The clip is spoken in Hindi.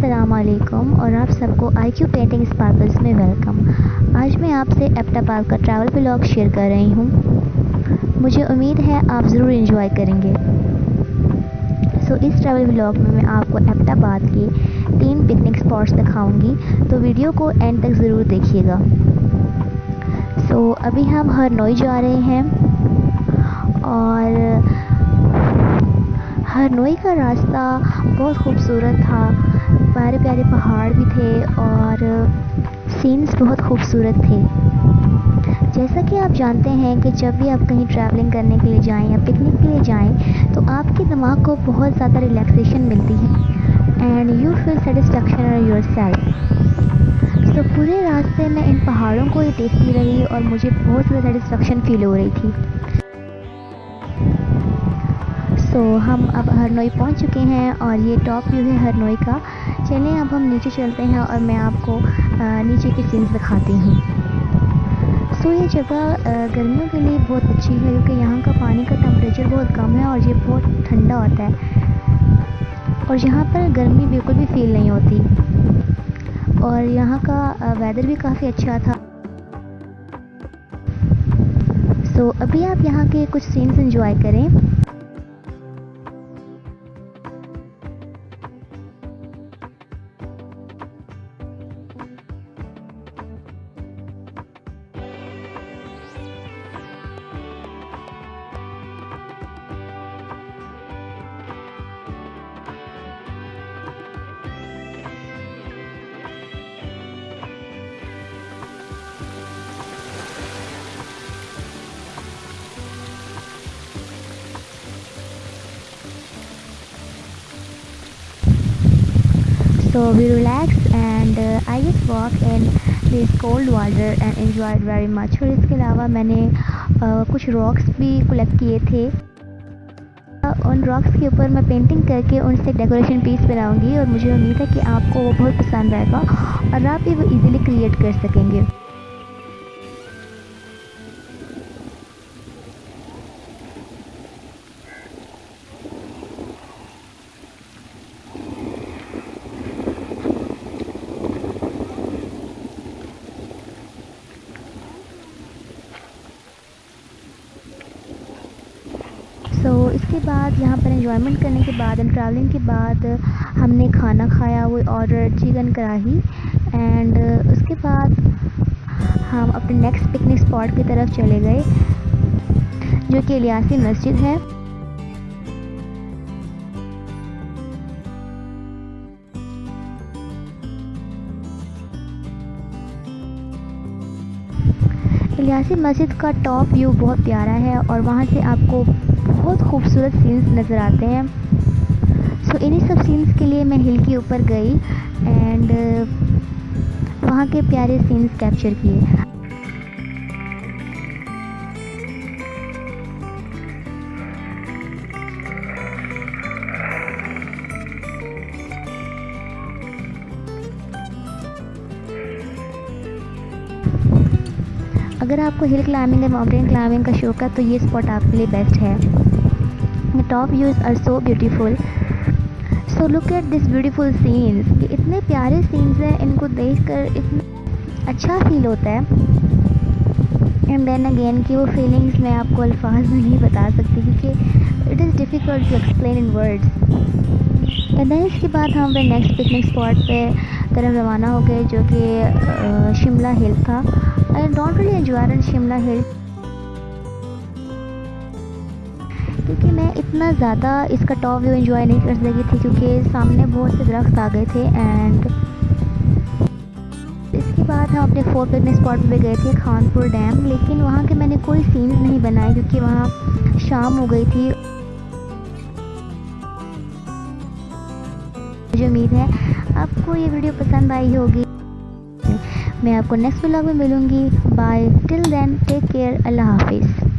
असलकुम और आप सबको आई क्यू पेंटिंग स्पार्कल्स में वेलकम आज मैं आपसे एप्टापाल का ट्रैवल ब्लॉग शेयर कर रही हूँ। मुझे उम्मीद है आप ज़रूर इंजॉय करेंगे। सो so, इस ट्रैवल ब्लॉग में मैं आपको एप्टाबाद के तीन पिकनिक स्पॉट्स दिखाऊँगी। तो वीडियो को एंड तक ज़रूर देखिएगा। सो so, अभी हम हरनोई जा रहे हैं और हरनोई का रास्ता बहुत खूबसूरत था। प्यारे प्यारे पहाड़ भी थे और सीन्स बहुत खूबसूरत थे। जैसा कि आप जानते हैं कि जब भी आप कहीं ट्रैवलिंग करने के लिए जाएँ या पिकनिक के लिए जाएँ तो आपके दिमाग को बहुत ज़्यादा रिलैक्सेशन मिलती है। And you feel satisfaction your self तो पूरे रास्ते में इन पहाड़ों को ही देखती रही और मुझे बहुत ज़्यादा सेटिस्फेक्शन फील हो रही थी। सो so, हम अब हरनोई पहुँच चुके हैं और ये टॉप व्यू है हरनोई का। चलें अब हम नीचे चलते हैं और मैं आपको नीचे के सीन्स दिखाती हूँ। सो so, ये जगह गर्मियों के लिए बहुत अच्छी है क्योंकि यहाँ का पानी का टेम्परेचर बहुत कम है और ये बहुत ठंडा होता है। और यहाँ पर गर्मी बिल्कुल भी फील नहीं होती। और यहाँ का वेदर भी काफ़ी अच्छा था। सो so, अभी आप यहाँ के कुछ सीन्स इंजॉय करें। So we relaxed and uh, I just walked in this cold water and enjoyed very much. और इसके अलावा मैंने uh, कुछ रॉक्स भी कलेक्ट किए थे। उन रॉक्स के ऊपर मैं पेंटिंग करके उनसे डेकोरेशन पीस बनाऊँगी और मुझे उम्मीद है कि आपको वो बहुत पसंद आएगा और आप भी वो इजीली क्रिएट कर सकेंगे। इसके बाद यहाँ पर इन्जॉयमेंट करने के बाद एंड ट्रैवलिंग के बाद हमने खाना खाया, वो ऑर्डर चिकन कढ़ाही एंड उसके बाद हम अपने नेक्स्ट पिकनिक स्पॉट की तरफ़ चले गए, जो कि इलियासी मस्जिद है। इलियासी मस्जिद का टॉप व्यू बहुत प्यारा है, और वहाँ से आपको बहुत खूबसूरत सीन्स नज़र आते हैं। सो so, इन्हीं सब सीन्स के लिए मैं हिल के ऊपर गई एंड वहाँ के प्यारे सीन्स कैप्चर किए। अगर आपको हिल क्लाइंबिंग या माउंटेन क्लाइंबिंग का शौक है तो ये स्पॉट आपके लिए बेस्ट है। The top views are so beautiful so look at this beautiful scenes ये इतने प्यारे सीन्स हैं, इनको देख कर इतना अच्छा फील होता है। एंड देन अगेन की वो फीलिंग्स मैं आपको अल्फाज नहीं बता सकती, क्योंकि it is difficult to explain in words and then इसके बाद हम अपने नेक्स्ट पिकनिक स्पॉट पे तरफ़ रवाना हो गए, जो कि शिमला हिल था। I don't really enjoy in Shimla hill क्योंकि मैं इतना ज़्यादा इसका टॉप व्यू एंजॉय नहीं कर सकी थी, क्योंकि सामने बहुत से दरख्त आ गए थे एंड इसके बाद हम अपने फोर पिकनिक स्पॉट पे गए थे खानपुर डैम लेकिन वहाँ के मैंने कोई सीन्स नहीं बनाए क्योंकि वहाँ शाम हो गई थी। मुझे उम्मीद है आपको ये वीडियो पसंद आई होगी। मैं आपको नेक्स्ट ब्लॉग में मिलूँगी। Bye till then take care अल्लाह हाफिज़।